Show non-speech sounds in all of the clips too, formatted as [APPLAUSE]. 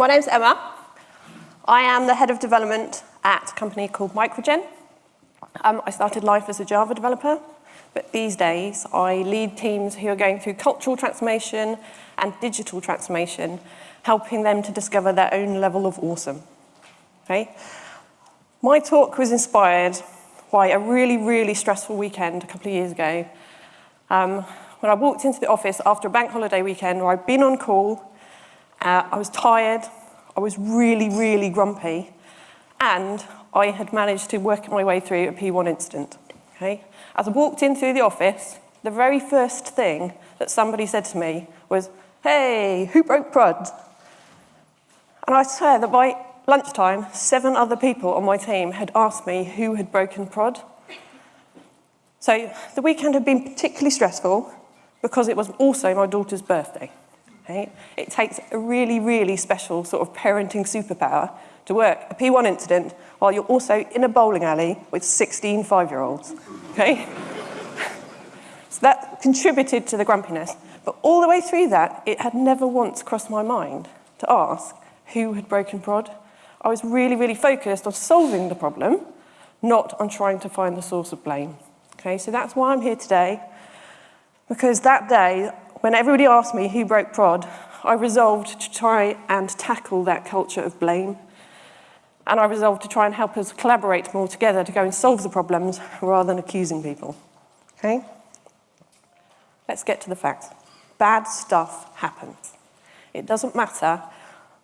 My name's Emma. I am the head of development at a company called Microgen. Um, I started life as a Java developer, but these days I lead teams who are going through cultural transformation and digital transformation, helping them to discover their own level of awesome. Okay? My talk was inspired by a really, really stressful weekend a couple of years ago. Um, when I walked into the office after a bank holiday weekend where I'd been on call, uh, I was tired, I was really, really grumpy, and I had managed to work my way through a P1 incident. Okay? As I walked in through the office, the very first thing that somebody said to me was, hey, who broke prod? And I swear that by lunchtime, seven other people on my team had asked me who had broken prod. So the weekend had been particularly stressful because it was also my daughter's birthday. Okay? It takes a really, really special sort of parenting superpower to work a P1 incident while you're also in a bowling alley with 16 five-year-olds. Okay? [LAUGHS] so that contributed to the grumpiness. But all the way through that, it had never once crossed my mind to ask who had broken prod. I was really, really focused on solving the problem, not on trying to find the source of blame. Okay, so that's why I'm here today, because that day, when everybody asked me who broke prod, I resolved to try and tackle that culture of blame. And I resolved to try and help us collaborate more together to go and solve the problems rather than accusing people. Okay? Let's get to the facts. Bad stuff happens. It doesn't matter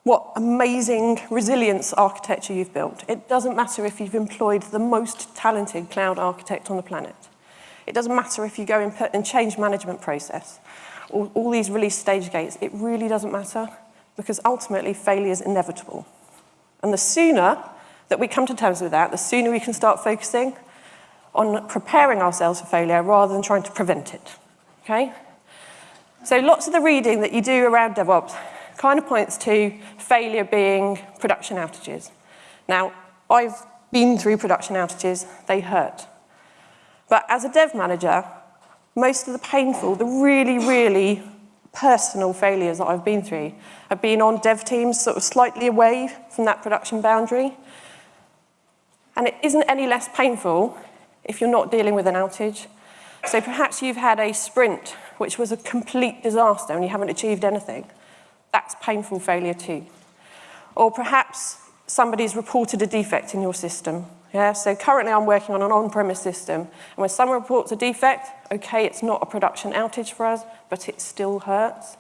what amazing resilience architecture you've built. It doesn't matter if you've employed the most talented cloud architect on the planet. It doesn't matter if you go and put in change management process, all, all these release stage gates. It really doesn't matter because ultimately failure is inevitable. And the sooner that we come to terms with that, the sooner we can start focusing on preparing ourselves for failure rather than trying to prevent it. Okay? So lots of the reading that you do around DevOps kind of points to failure being production outages. Now, I've been through production outages, they hurt. But as a dev manager, most of the painful, the really, really personal failures that I've been through have been on dev teams sort of slightly away from that production boundary. And it isn't any less painful if you're not dealing with an outage. So perhaps you've had a sprint which was a complete disaster and you haven't achieved anything that's painful failure too. Or perhaps somebody's reported a defect in your system. Yeah, so currently I'm working on an on-premise system, and when someone reports a defect, okay, it's not a production outage for us, but it still hurts.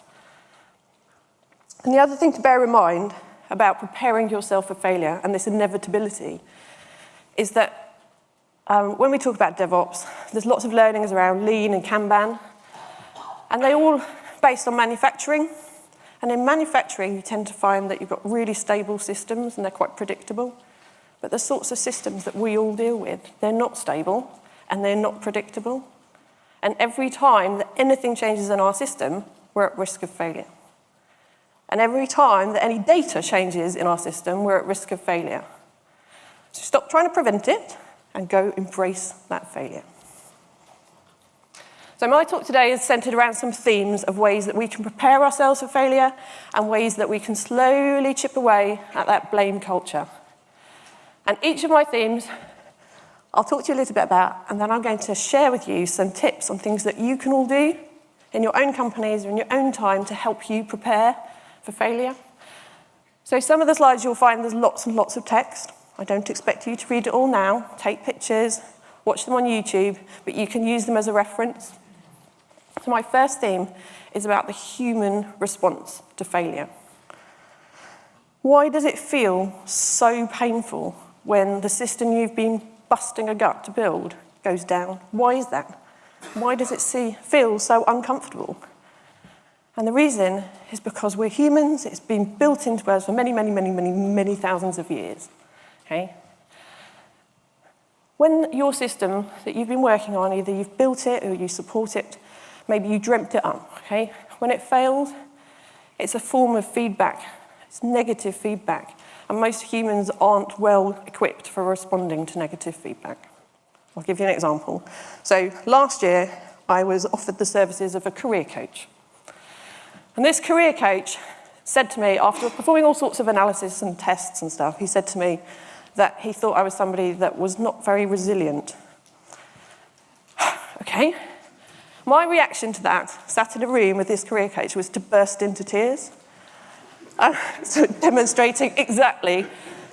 And the other thing to bear in mind about preparing yourself for failure and this inevitability is that um, when we talk about DevOps, there's lots of learnings around lean and Kanban, and they're all based on manufacturing, and in manufacturing, you tend to find that you've got really stable systems and they're quite predictable. But the sorts of systems that we all deal with, they're not stable and they're not predictable. And every time that anything changes in our system, we're at risk of failure. And every time that any data changes in our system, we're at risk of failure. So stop trying to prevent it and go embrace that failure. So my talk today is centered around some themes of ways that we can prepare ourselves for failure and ways that we can slowly chip away at that blame culture. And each of my themes I'll talk to you a little bit about, and then I'm going to share with you some tips on things that you can all do in your own companies or in your own time to help you prepare for failure. So some of the slides you'll find there's lots and lots of text. I don't expect you to read it all now. Take pictures, watch them on YouTube, but you can use them as a reference. So my first theme is about the human response to failure. Why does it feel so painful when the system you've been busting a gut to build goes down? Why is that? Why does it see, feel so uncomfortable? And the reason is because we're humans, it's been built into us for many, many, many, many, many thousands of years. Okay? When your system that you've been working on, either you've built it or you support it, Maybe you dreamt it up, okay? When it fails, it's a form of feedback. It's negative feedback. And most humans aren't well equipped for responding to negative feedback. I'll give you an example. So last year, I was offered the services of a career coach. And this career coach said to me, after performing all sorts of analysis and tests and stuff, he said to me that he thought I was somebody that was not very resilient. [SIGHS] okay. My reaction to that, sat in a room with this career coach, was to burst into tears. Uh, [LAUGHS] so demonstrating exactly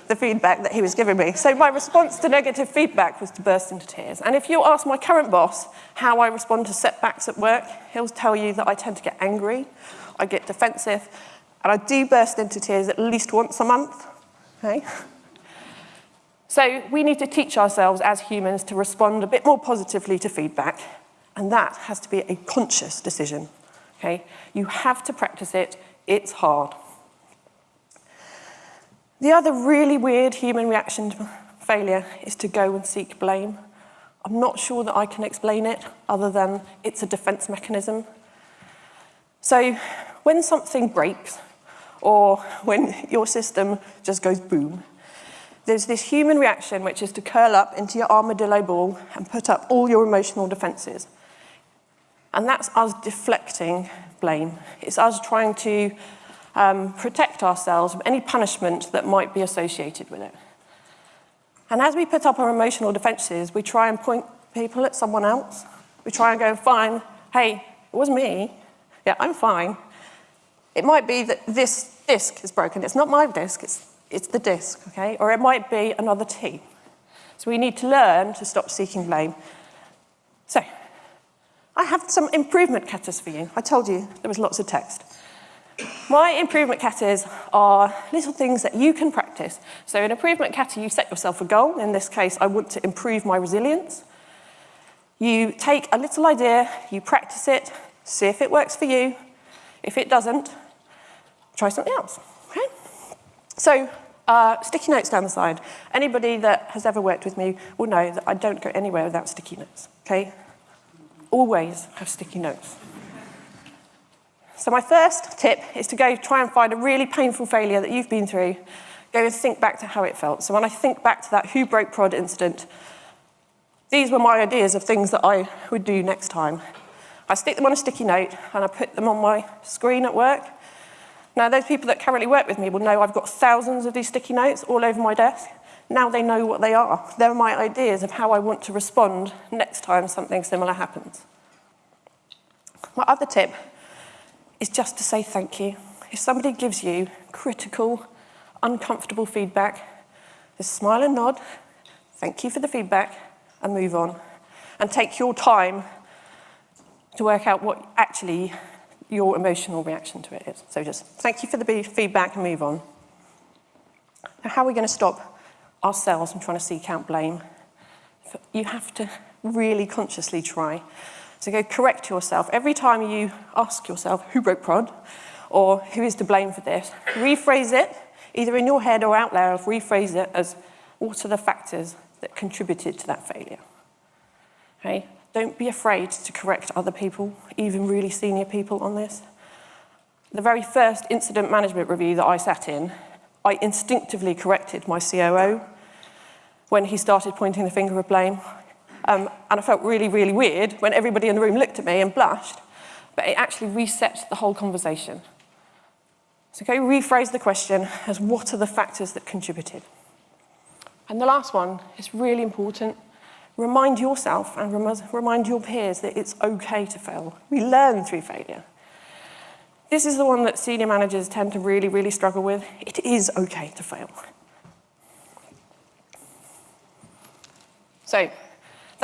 the feedback that he was giving me. So my response to negative feedback was to burst into tears. And if you ask my current boss how I respond to setbacks at work, he'll tell you that I tend to get angry, I get defensive, and I do burst into tears at least once a month. Okay? So we need to teach ourselves as humans to respond a bit more positively to feedback, and that has to be a conscious decision. Okay? You have to practice it, it's hard. The other really weird human reaction to failure is to go and seek blame. I'm not sure that I can explain it other than it's a defense mechanism. So when something breaks or when your system just goes boom, there's this human reaction which is to curl up into your armadillo ball and put up all your emotional defenses. And that's us deflecting blame. It's us trying to um, protect ourselves from any punishment that might be associated with it. And as we put up our emotional defenses, we try and point people at someone else. We try and go, fine, hey, it was me. Yeah, I'm fine. It might be that this disk is broken. It's not my disk, it's, it's the disk, okay? Or it might be another team. So we need to learn to stop seeking blame. So, I have some improvement katas for you. I told you there was lots of text. My improvement katas are little things that you can practice. So in improvement kata, you set yourself a goal. In this case, I want to improve my resilience. You take a little idea, you practice it, see if it works for you. If it doesn't, try something else, okay? So uh, sticky notes down the side. Anybody that has ever worked with me will know that I don't go anywhere without sticky notes, okay? Always have sticky notes. So my first tip is to go try and find a really painful failure that you've been through. Go and think back to how it felt. So when I think back to that who broke prod incident, these were my ideas of things that I would do next time. I stick them on a sticky note and I put them on my screen at work. Now, those people that currently work with me will know I've got thousands of these sticky notes all over my desk. Now they know what they are. They're my ideas of how I want to respond next time something similar happens. My other tip is just to say thank you. If somebody gives you critical, uncomfortable feedback, just smile and nod, thank you for the feedback, and move on. And take your time to work out what actually your emotional reaction to it is. So just thank you for the feedback and move on. Now, how are we going to stop ourselves from trying to seek out blame? You have to really consciously try so go correct yourself. Every time you ask yourself, who broke prod? Or who is to blame for this? Rephrase it, either in your head or out loud, rephrase it as, what are the factors that contributed to that failure? Okay? Don't be afraid to correct other people, even really senior people on this. The very first incident management review that I sat in, I instinctively corrected my COO when he started pointing the finger of blame. Um, and I felt really, really weird when everybody in the room looked at me and blushed, but it actually reset the whole conversation. So go rephrase the question as what are the factors that contributed? And the last one is really important. Remind yourself and remind your peers that it's okay to fail. We learn through failure. This is the one that senior managers tend to really, really struggle with. It is okay to fail. So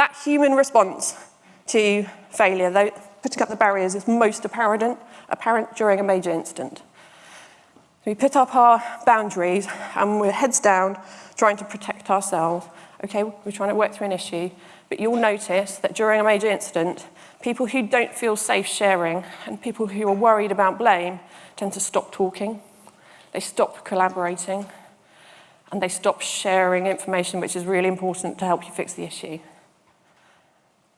that human response to failure, though putting up the barriers, is most apparent, apparent during a major incident. We put up our boundaries and we're heads down trying to protect ourselves. Okay, we're trying to work through an issue, but you'll notice that during a major incident, people who don't feel safe sharing and people who are worried about blame tend to stop talking, they stop collaborating, and they stop sharing information which is really important to help you fix the issue.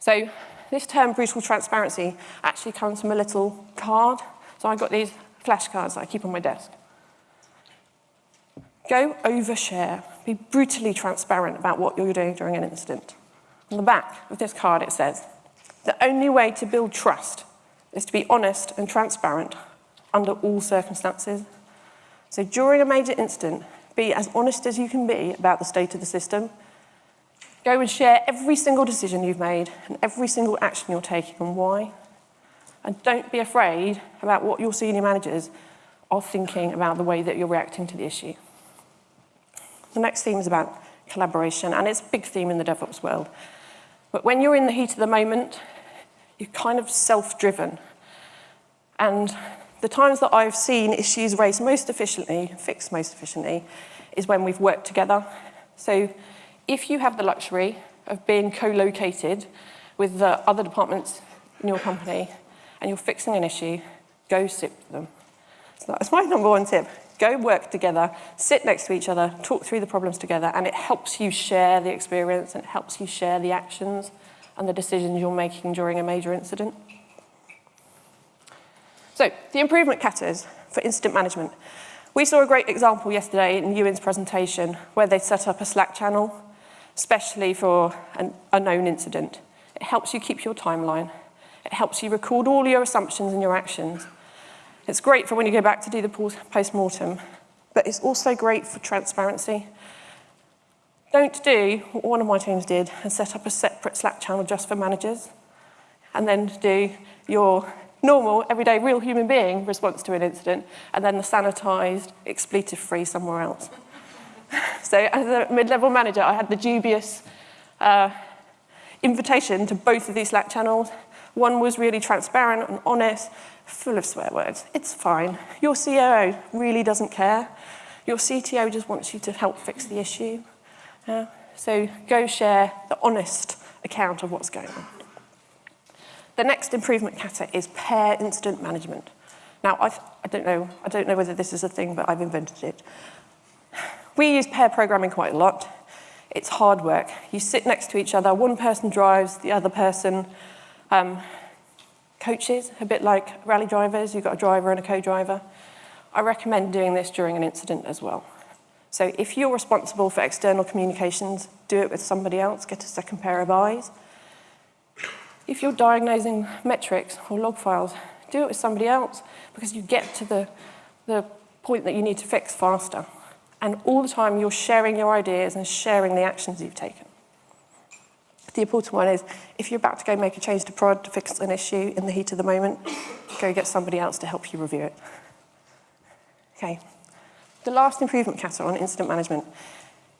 So this term, brutal transparency, actually comes from a little card. So I've got these flashcards that I keep on my desk. Go overshare. Be brutally transparent about what you're doing during an incident. On the back of this card, it says, the only way to build trust is to be honest and transparent under all circumstances. So during a major incident, be as honest as you can be about the state of the system. Go and share every single decision you've made and every single action you're taking and why. And don't be afraid about what your senior managers are thinking about the way that you're reacting to the issue. The next theme is about collaboration, and it's a big theme in the DevOps world. But when you're in the heat of the moment, you're kind of self-driven. And the times that I've seen issues raised most efficiently, fixed most efficiently, is when we've worked together. So if you have the luxury of being co-located with the other departments in your company and you're fixing an issue, go sit with them. So that's my number one tip. Go work together, sit next to each other, talk through the problems together, and it helps you share the experience and it helps you share the actions and the decisions you're making during a major incident. So, the improvement katas for incident management. We saw a great example yesterday in Ewan's presentation where they set up a Slack channel, especially for an, unknown incident. It helps you keep your timeline. It helps you record all your assumptions and your actions. It's great for when you go back to do the post-mortem, but it's also great for transparency. Don't do what one of my teams did and set up a separate Slack channel just for managers, and then do your normal, everyday, real human being response to an incident, and then the sanitized, expletive-free somewhere else. [LAUGHS] so as a mid-level manager, I had the dubious uh, invitation to both of these Slack channels. One was really transparent and honest, full of swear words. It's fine. Your COO really doesn't care. Your CTO just wants you to help fix the issue. Uh, so go share the honest account of what's going on. The next improvement kata is pair incident management. Now, I've, I, don't know, I don't know whether this is a thing, but I've invented it. We use pair programming quite a lot. It's hard work. You sit next to each other, one person drives, the other person um, coaches, a bit like rally drivers, you've got a driver and a co-driver. I recommend doing this during an incident as well. So if you're responsible for external communications, do it with somebody else, get a second pair of eyes. If you're diagnosing metrics or log files, do it with somebody else because you get to the, the point that you need to fix faster. And all the time you're sharing your ideas and sharing the actions you've taken. The important one is, if you're about to go make a change to prod to fix an issue in the heat of the moment, go get somebody else to help you review it. Okay. The last improvement kata on incident management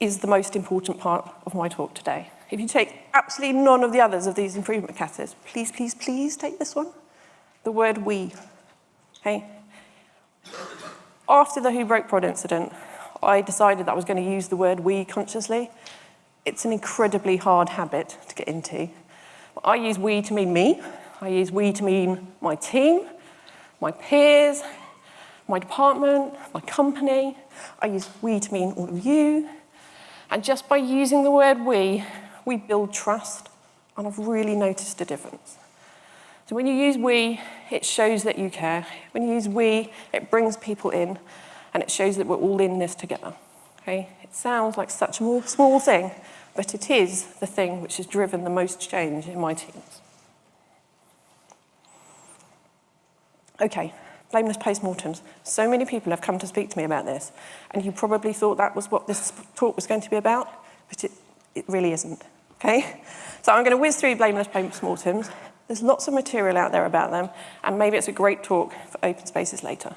is the most important part of my talk today. If you take absolutely none of the others of these improvement katas, please, please, please take this one. The word we. Okay. After the Who Broke Prod incident, I decided that I was going to use the word we consciously it's an incredibly hard habit to get into. I use we to mean me. I use we to mean my team, my peers, my department, my company. I use we to mean all of you. And just by using the word we, we build trust. And I've really noticed a difference. So when you use we, it shows that you care. When you use we, it brings people in and it shows that we're all in this together. Okay? It sounds like such a small thing, but it is the thing which has driven the most change in my teams. Okay, blameless postmortems. So many people have come to speak to me about this, and you probably thought that was what this talk was going to be about, but it, it really isn't, okay? So I'm going to whiz through blameless postmortems. There's lots of material out there about them, and maybe it's a great talk for open spaces later.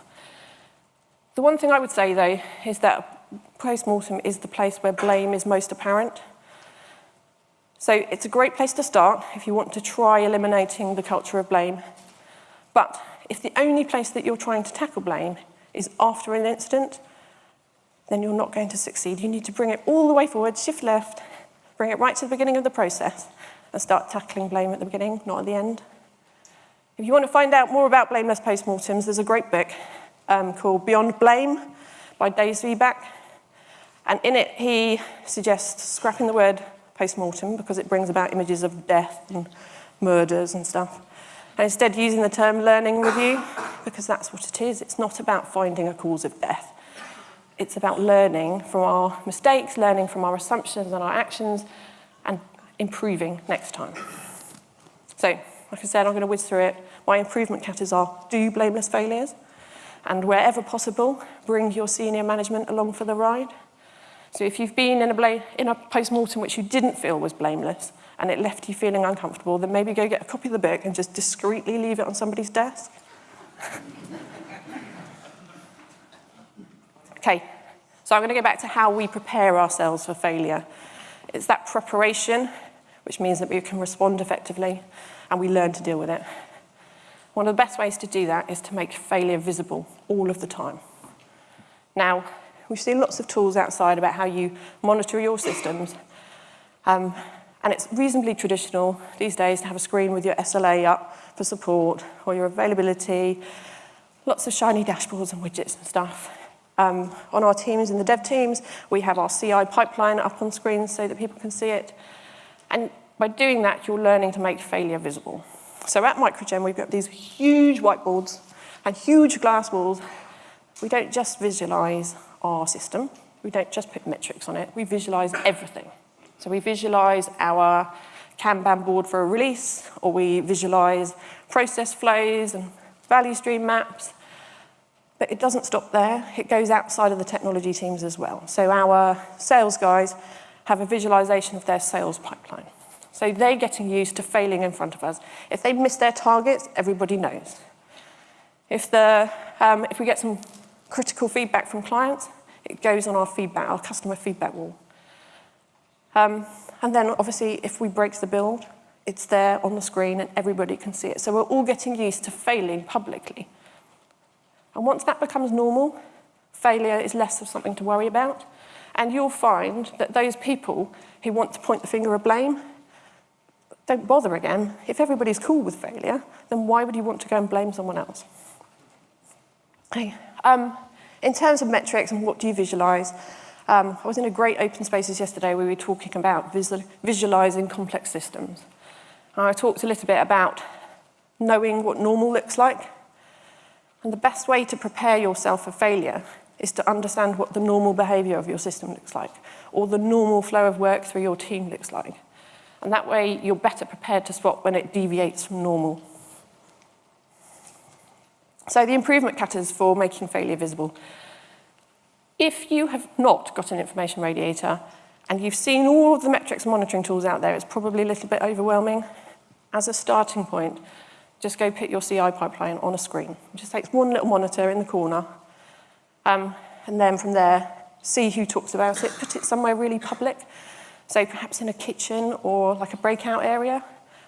The one thing I would say, though, is that postmortem is the place where blame is most apparent. So it's a great place to start if you want to try eliminating the culture of blame. But if the only place that you're trying to tackle blame is after an incident, then you're not going to succeed. You need to bring it all the way forward, shift left, bring it right to the beginning of the process, and start tackling blame at the beginning, not at the end. If you want to find out more about blameless postmortems, there's a great book um, called Beyond Blame by Dave Zwieback. And in it, he suggests scrapping the word post-mortem because it brings about images of death and murders and stuff. And instead using the term learning review because that's what it is. It's not about finding a cause of death. It's about learning from our mistakes, learning from our assumptions and our actions and improving next time. So, like I said, I'm going to whiz through it. My improvement katas are do blameless failures. And wherever possible, bring your senior management along for the ride. So if you've been in a, in a post-mortem which you didn't feel was blameless and it left you feeling uncomfortable, then maybe go get a copy of the book and just discreetly leave it on somebody's desk. [LAUGHS] okay, so I'm going to go back to how we prepare ourselves for failure. It's that preparation, which means that we can respond effectively and we learn to deal with it. One of the best ways to do that is to make failure visible all of the time. Now, We've seen lots of tools outside about how you monitor your systems. Um, and it's reasonably traditional these days to have a screen with your SLA up for support or your availability, lots of shiny dashboards and widgets and stuff. Um, on our teams, in the dev teams, we have our CI pipeline up on screens so that people can see it. And by doing that, you're learning to make failure visible. So at Microgen, we've got these huge whiteboards and huge glass walls. We don't just visualize our system. We don't just put metrics on it, we visualize everything. So we visualize our Kanban board for a release, or we visualize process flows and value stream maps. But it doesn't stop there. It goes outside of the technology teams as well. So our sales guys have a visualization of their sales pipeline. So they're getting used to failing in front of us. If they miss their targets, everybody knows. If, the, um, if we get some critical feedback from clients, it goes on our feedback, our customer feedback wall. Um, and then obviously if we break the build, it's there on the screen and everybody can see it. So we're all getting used to failing publicly. And once that becomes normal, failure is less of something to worry about. And you'll find that those people who want to point the finger of blame don't bother again. If everybody's cool with failure, then why would you want to go and blame someone else? Okay. Um, in terms of metrics and what do you visualize, um, I was in a great open spaces yesterday where we were talking about visual, visualizing complex systems. And I talked a little bit about knowing what normal looks like. And the best way to prepare yourself for failure is to understand what the normal behavior of your system looks like, or the normal flow of work through your team looks like. And that way you're better prepared to spot when it deviates from normal. So the improvement katas for making failure visible. If you have not got an information radiator and you've seen all of the metrics monitoring tools out there, it's probably a little bit overwhelming. As a starting point, just go put your CI pipeline on a screen. It just takes one little monitor in the corner. Um, and then from there, see who talks about it, put it somewhere really public. So perhaps in a kitchen or like a breakout area.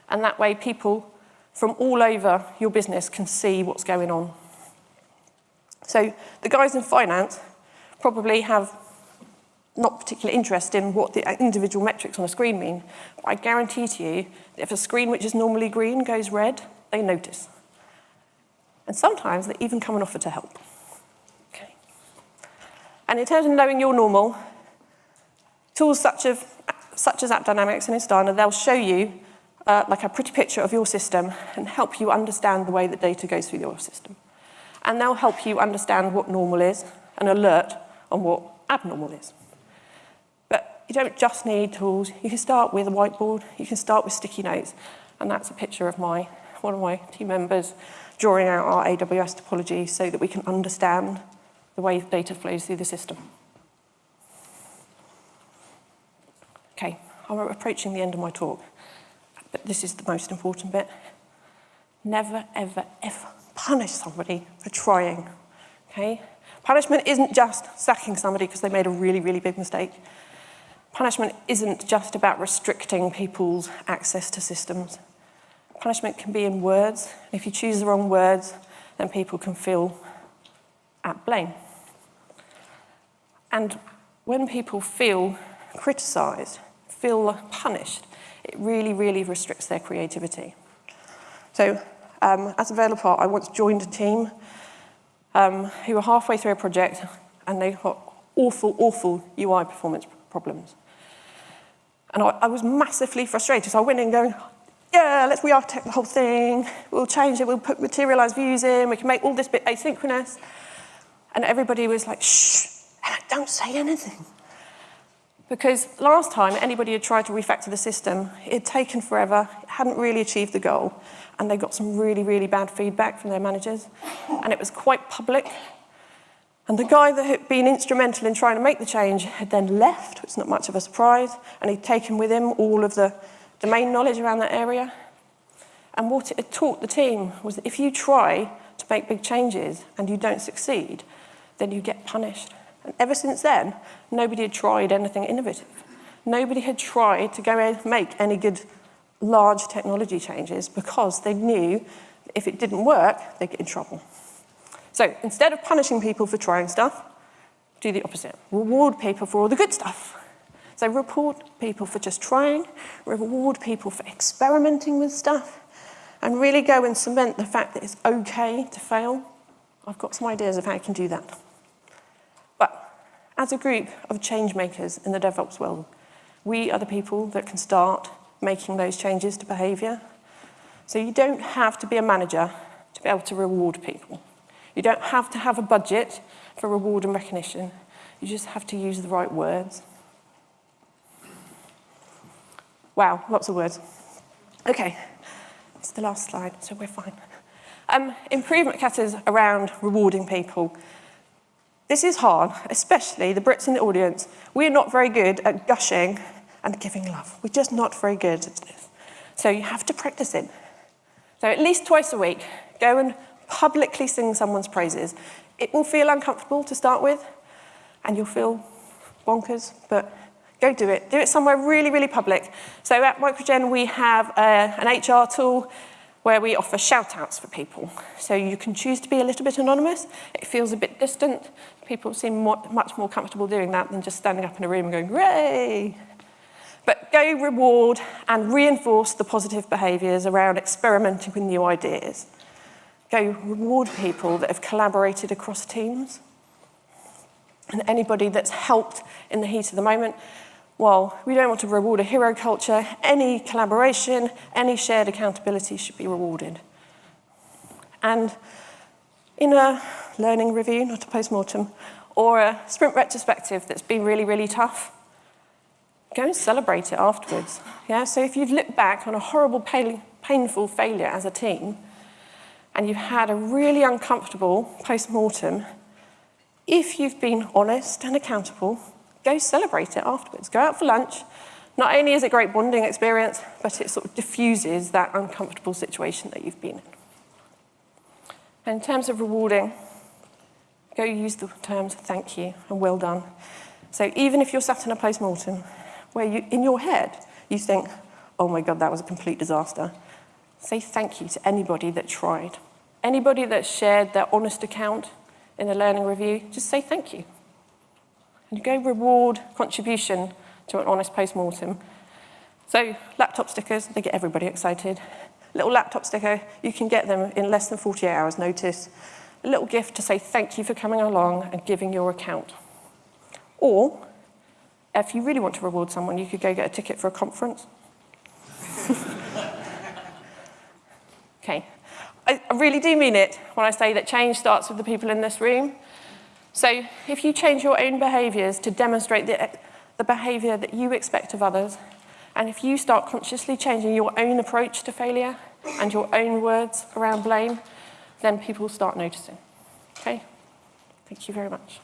And that way people from all over your business can see what's going on. So the guys in finance probably have not particular interest in what the individual metrics on a screen mean. But I guarantee to you that if a screen which is normally green goes red, they notice. And sometimes they even come and offer to help. Okay. And in terms of knowing your normal, tools such as, such as AppDynamics and Instana, they'll show you uh, like a pretty picture of your system and help you understand the way that data goes through your system. And they'll help you understand what normal is and alert on what abnormal is. But you don't just need tools. You can start with a whiteboard. You can start with sticky notes. And that's a picture of my, one of my team members drawing out our AWS topology so that we can understand the way data flows through the system. Okay, I'm approaching the end of my talk but this is the most important bit. Never, ever, ever punish somebody for trying, okay? Punishment isn't just sacking somebody because they made a really, really big mistake. Punishment isn't just about restricting people's access to systems. Punishment can be in words. If you choose the wrong words, then people can feel at blame. And when people feel criticised, feel punished, it really, really restricts their creativity. So um, as a developer, I once joined a team um, who were halfway through a project and they got awful, awful UI performance problems. And I, I was massively frustrated. So I went in going, yeah, let's re-architect the whole thing. We'll change it. We'll put materialized views in. We can make all this bit asynchronous. And everybody was like, shh, don't say anything. Because last time anybody had tried to refactor the system, it had taken forever, it hadn't really achieved the goal, and they got some really, really bad feedback from their managers. And it was quite public And the guy that had been instrumental in trying to make the change had then left, is not much of a surprise, and he'd taken with him all of the domain knowledge around that area. And what it had taught the team was that if you try to make big changes and you don't succeed, then you get punished. And ever since then, nobody had tried anything innovative. Nobody had tried to go and make any good large technology changes because they knew if it didn't work, they'd get in trouble. So instead of punishing people for trying stuff, do the opposite. Reward people for all the good stuff. So report people for just trying, reward people for experimenting with stuff, and really go and cement the fact that it's okay to fail. I've got some ideas of how you can do that. As a group of change makers in the DevOps world, we are the people that can start making those changes to behavior. So you don't have to be a manager to be able to reward people. You don't have to have a budget for reward and recognition. You just have to use the right words. Wow, lots of words. Okay, it's the last slide, so we're fine. Um, improvement categories around rewarding people. This is hard, especially the Brits in the audience. We're not very good at gushing and giving love. We're just not very good at this. So you have to practice it. So at least twice a week, go and publicly sing someone's praises. It will feel uncomfortable to start with, and you'll feel bonkers, but go do it. Do it somewhere really, really public. So at Microgen, we have uh, an HR tool where we offer shout-outs for people. So you can choose to be a little bit anonymous. It feels a bit distant. People seem more, much more comfortable doing that than just standing up in a room and going, hooray! But go reward and reinforce the positive behaviours around experimenting with new ideas go reward people that have collaborated across teams and anybody that's helped in the heat of the moment. Well, we don't want to reward a hero culture. Any collaboration, any shared accountability should be rewarded. And in a learning review, not a post-mortem, or a sprint retrospective that's been really, really tough, go and celebrate it afterwards. Yeah? So if you've looked back on a horrible, painful failure as a team, and you've had a really uncomfortable post-mortem, if you've been honest and accountable, go celebrate it afterwards. Go out for lunch. Not only is it a great bonding experience, but it sort of diffuses that uncomfortable situation that you've been in. And in terms of rewarding, go use the terms thank you and well done. So even if you're sat in a post-mortem where you, in your head, you think, oh my God, that was a complete disaster, say thank you to anybody that tried. Anybody that shared their honest account in a learning review, just say thank you. And you go reward contribution to an honest post-mortem. So laptop stickers, they get everybody excited. Little laptop sticker, you can get them in less than 48 hours notice. A little gift to say thank you for coming along and giving your account. Or, if you really want to reward someone, you could go get a ticket for a conference. [LAUGHS] okay, I really do mean it when I say that change starts with the people in this room. So if you change your own behaviours to demonstrate the, the behaviour that you expect of others, and if you start consciously changing your own approach to failure and your own words around blame, then people start noticing. Okay? Thank you very much.